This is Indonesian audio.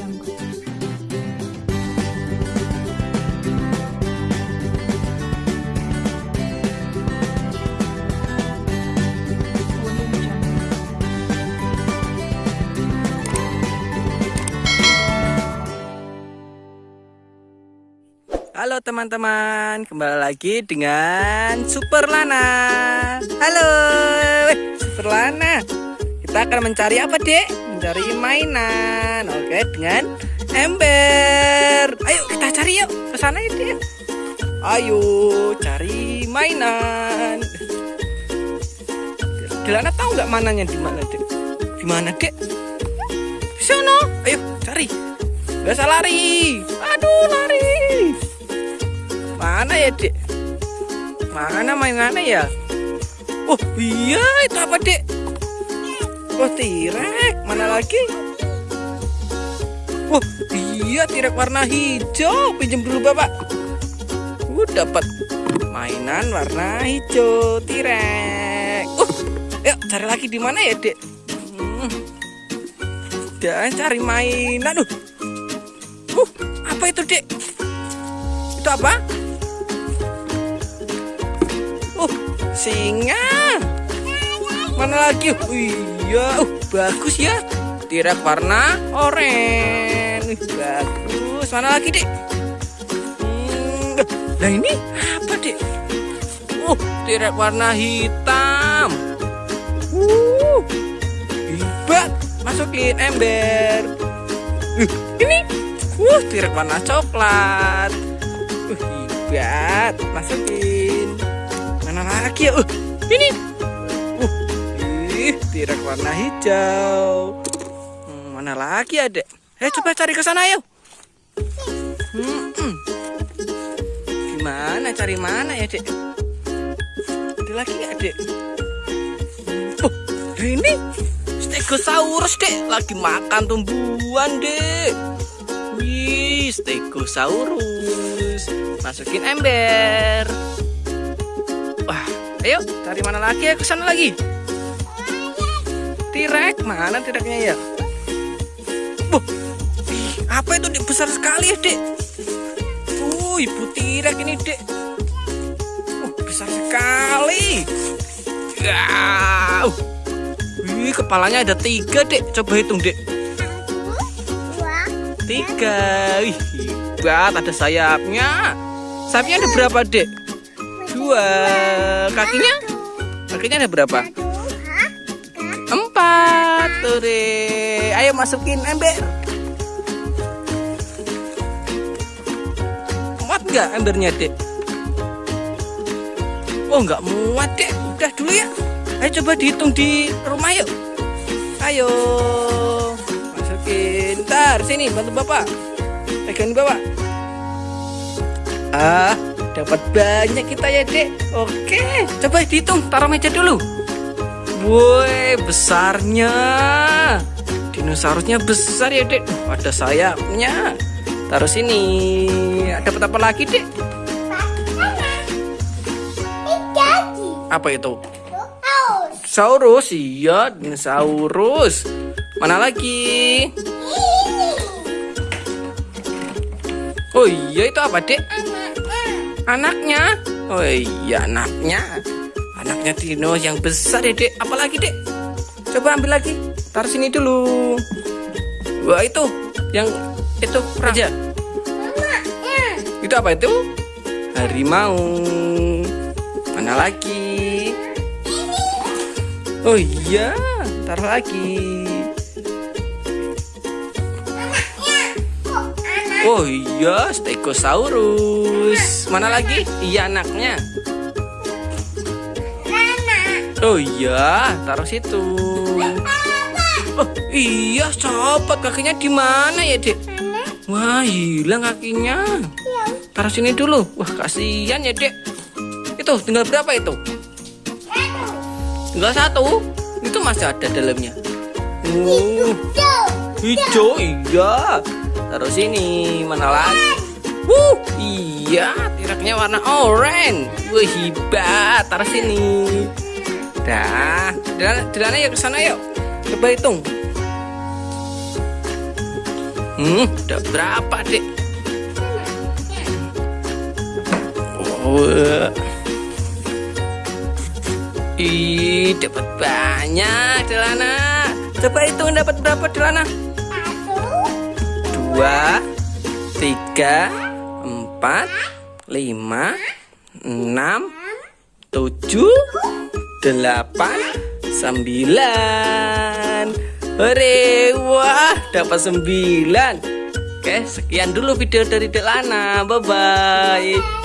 Halo teman-teman, kembali lagi dengan Super Lana. Halo, Super Lana. Kita akan mencari apa, Dek? Mencari mainan. Oke, dengan ember. Ayo kita cari yuk ke sana ya. Ayo cari mainan. Dilana tahu nggak mananya di mana, Dek? Di mana, Dek? Di sana. Ayo cari. Usah lari. Aduh, lari. Mana ya, Dek? Mana mainannya ya? Oh, iya, itu apa, Dek? Oh, tirek. Mana lagi? Oh, iya, tirek warna hijau. Pinjam dulu, Bapak. Uh, dapat mainan warna hijau, tirek. Uh, yuk cari lagi di mana ya, Dek? Hmm. Dan cari mainan. Uh. Uh, apa itu, Dek? Itu apa? Uh, singa. Mana lagi? Oh, iya, uh, bagus ya. Tirak warna oranye. Bagus. Mana lagi, Dek? Hmm, nah ini apa, Dek? Uh, tirak warna hitam. Uh, hebat. Masukin ember. Uh, ini. Uh, tirak warna coklat. Uh, hebat. Masukin mana lagi ya? Uh, ini. Uh, ih, tirak warna hijau. Hmm, mana lagi ya, Dek? Eh, coba cari ke sana yuk. Hmm, hmm. Gimana cari mana ya, Dek? Ada lagi ya, Dek? Oh, ini. Stegosaurus, Dek. Lagi makan tumbuhan, Dek. Wih, Stegosaurus. Masukin ember. Wah, ayo cari mana lagi ya ke sana lagi. Tirek, mana tireknya ya? Buh, apa itu dek besar sekali ya dek? Uh, ibu tirek ini dek. Uh, besar sekali. Uh. Wih, kepalanya ada tiga dek. Coba hitung dek. Tiga. Wih, hebat. Ada sayapnya. Sayapnya ada berapa dek? Dua. Kakinya? Kakinya ada berapa? Tuh deh. Ayo masukin ember. Muat nggak embernya dek? Oh nggak muat dek. Udah dulu ya. Ayo coba dihitung di rumah yuk. Ayo. Masukin. Ntar sini bantu bapak. Pegangin bapak. Ah, dapat banyak kita ya dek oke coba dihitung taruh meja dulu woi besarnya. Dinosaurusnya besar ya dek ada sayapnya. Taruh sini. Dapat apa lagi dek apa itu? Saurus. Iya dinosaurus. Mana lagi? Oh iya itu apa dek anaknya? Oh iya anaknya anaknya dino yang besar ya dek apalagi dek coba ambil lagi. Taruh sini dulu. Wah itu. Yang itu raja itu apa itu? Harimau. Mana lagi? Oh iya. Taruh lagi. Oh iya, Stegosaurus. Mana lagi? Iya anaknya. Oh iya, taruh situ. Oh iya, copot kakinya di mana ya, Dek? Wah, hilang kakinya. Taruh sini dulu. Wah, kasihan ya, Dek. Itu tinggal berapa itu? Tinggal satu. Itu masih ada dalamnya. Oh, hijau, iya taruh sini mana lagi Wuh, iya tiraknya warna oranye wah hebat taruh sini dah jalan yuk ke sana yuk coba hitung Hmm, udah berapa, Dek? Oh. Ih, dapat banyak, Delana. Coba hitung dapat berapa, Delana? Dua, tiga, empat, lima, enam, tujuh, delapan, sembilan. Hore, wah, dapat sembilan. Oke, sekian dulu video dari Delana. Bye-bye.